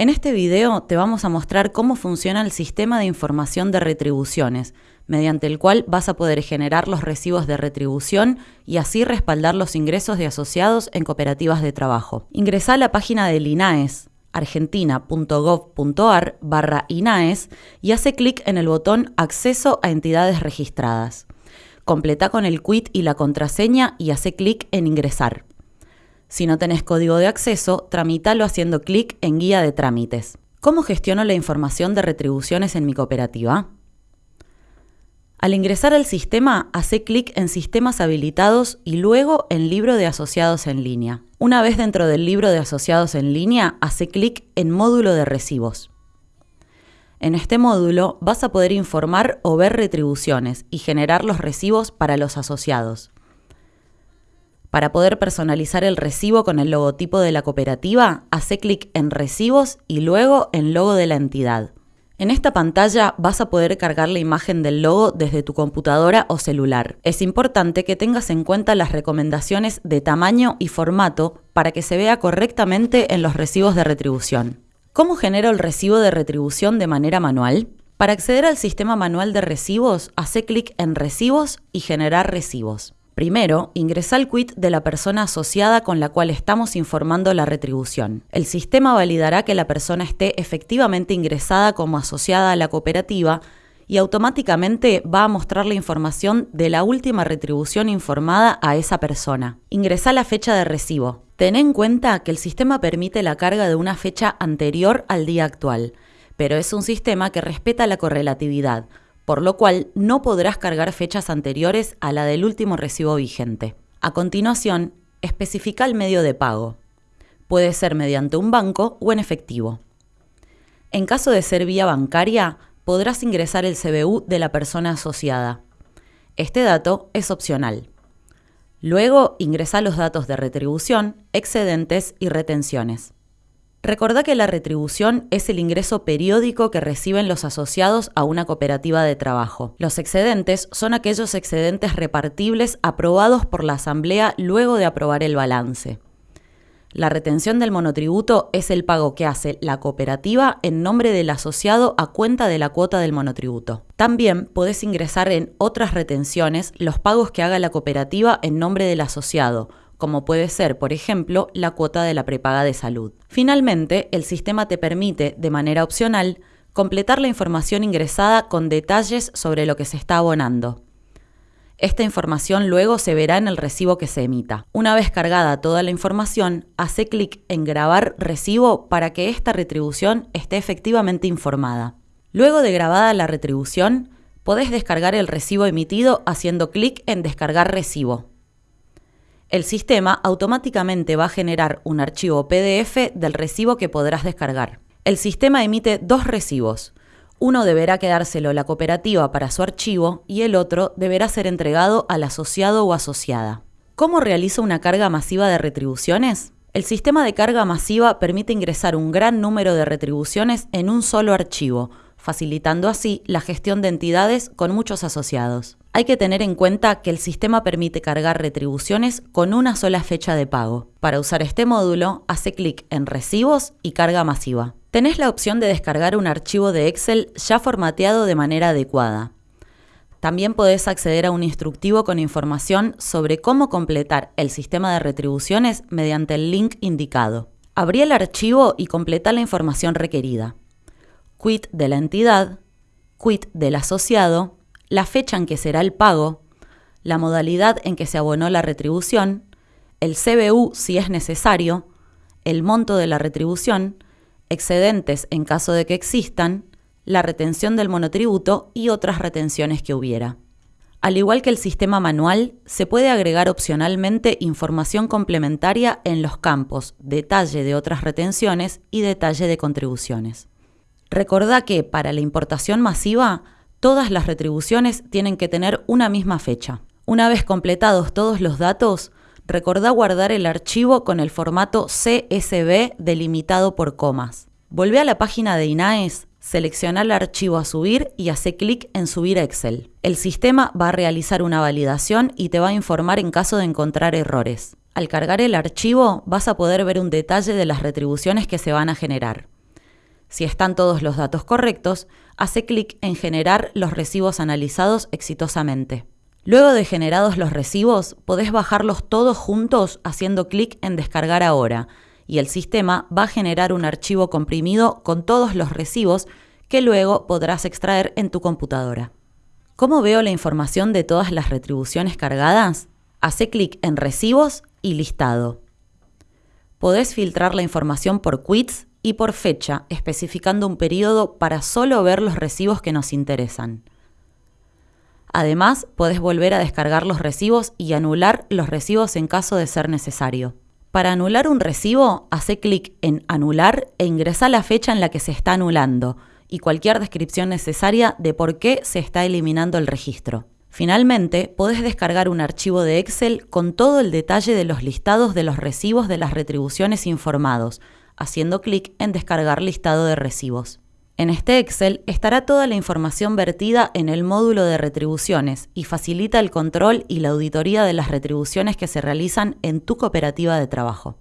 En este video te vamos a mostrar cómo funciona el sistema de información de retribuciones, mediante el cual vas a poder generar los recibos de retribución y así respaldar los ingresos de asociados en cooperativas de trabajo. Ingresa a la página del INAES, argentina.gov.ar barra INAES y hace clic en el botón Acceso a entidades registradas. Completa con el quit y la contraseña y hace clic en Ingresar. Si no tenés código de acceso, tramítalo haciendo clic en Guía de trámites. ¿Cómo gestiono la información de retribuciones en mi cooperativa? Al ingresar al sistema, hace clic en Sistemas habilitados y luego en Libro de asociados en línea. Una vez dentro del libro de asociados en línea, hace clic en Módulo de recibos. En este módulo vas a poder informar o ver retribuciones y generar los recibos para los asociados. Para poder personalizar el recibo con el logotipo de la cooperativa, hace clic en Recibos y luego en Logo de la entidad. En esta pantalla vas a poder cargar la imagen del logo desde tu computadora o celular. Es importante que tengas en cuenta las recomendaciones de tamaño y formato para que se vea correctamente en los recibos de retribución. ¿Cómo genero el recibo de retribución de manera manual? Para acceder al sistema manual de recibos, hace clic en Recibos y Generar recibos. Primero, ingresa el quit de la persona asociada con la cual estamos informando la retribución. El sistema validará que la persona esté efectivamente ingresada como asociada a la cooperativa y automáticamente va a mostrar la información de la última retribución informada a esa persona. Ingresa la fecha de recibo. Ten en cuenta que el sistema permite la carga de una fecha anterior al día actual, pero es un sistema que respeta la correlatividad, por lo cual no podrás cargar fechas anteriores a la del último recibo vigente. A continuación, especifica el medio de pago. Puede ser mediante un banco o en efectivo. En caso de ser vía bancaria, podrás ingresar el CBU de la persona asociada. Este dato es opcional. Luego ingresa los datos de retribución, excedentes y retenciones. Recordá que la retribución es el ingreso periódico que reciben los asociados a una cooperativa de trabajo. Los excedentes son aquellos excedentes repartibles aprobados por la Asamblea luego de aprobar el balance. La retención del monotributo es el pago que hace la cooperativa en nombre del asociado a cuenta de la cuota del monotributo. También podés ingresar en otras retenciones los pagos que haga la cooperativa en nombre del asociado, como puede ser, por ejemplo, la cuota de la prepaga de salud. Finalmente, el sistema te permite, de manera opcional, completar la información ingresada con detalles sobre lo que se está abonando. Esta información luego se verá en el recibo que se emita. Una vez cargada toda la información, hace clic en Grabar recibo para que esta retribución esté efectivamente informada. Luego de grabada la retribución, podés descargar el recibo emitido haciendo clic en Descargar recibo el sistema automáticamente va a generar un archivo PDF del recibo que podrás descargar. El sistema emite dos recibos. Uno deberá quedárselo la cooperativa para su archivo y el otro deberá ser entregado al asociado o asociada. ¿Cómo realiza una carga masiva de retribuciones? El sistema de carga masiva permite ingresar un gran número de retribuciones en un solo archivo, facilitando así la gestión de entidades con muchos asociados. Hay que tener en cuenta que el sistema permite cargar retribuciones con una sola fecha de pago. Para usar este módulo, hace clic en Recibos y Carga masiva. Tenés la opción de descargar un archivo de Excel ya formateado de manera adecuada. También podés acceder a un instructivo con información sobre cómo completar el sistema de retribuciones mediante el link indicado. Abrí el archivo y completa la información requerida. Quit de la entidad, quit del asociado, la fecha en que será el pago, la modalidad en que se abonó la retribución, el CBU si es necesario, el monto de la retribución, excedentes en caso de que existan, la retención del monotributo y otras retenciones que hubiera. Al igual que el sistema manual, se puede agregar opcionalmente información complementaria en los campos detalle de otras retenciones y detalle de contribuciones. Recordá que para la importación masiva Todas las retribuciones tienen que tener una misma fecha. Una vez completados todos los datos, recordá guardar el archivo con el formato CSV delimitado por comas. Volvé a la página de INAES, selecciona el archivo a subir y hace clic en Subir a Excel. El sistema va a realizar una validación y te va a informar en caso de encontrar errores. Al cargar el archivo vas a poder ver un detalle de las retribuciones que se van a generar. Si están todos los datos correctos, hace clic en Generar los recibos analizados exitosamente. Luego de generados los recibos, podés bajarlos todos juntos haciendo clic en Descargar ahora, y el sistema va a generar un archivo comprimido con todos los recibos que luego podrás extraer en tu computadora. ¿Cómo veo la información de todas las retribuciones cargadas? Hace clic en Recibos y Listado. Podés filtrar la información por quits y por fecha, especificando un periodo para solo ver los recibos que nos interesan. Además, podés volver a descargar los recibos y anular los recibos en caso de ser necesario. Para anular un recibo, hace clic en Anular e ingresa la fecha en la que se está anulando y cualquier descripción necesaria de por qué se está eliminando el registro. Finalmente, podés descargar un archivo de Excel con todo el detalle de los listados de los recibos de las retribuciones informados, haciendo clic en Descargar listado de recibos. En este Excel estará toda la información vertida en el módulo de retribuciones y facilita el control y la auditoría de las retribuciones que se realizan en tu cooperativa de trabajo.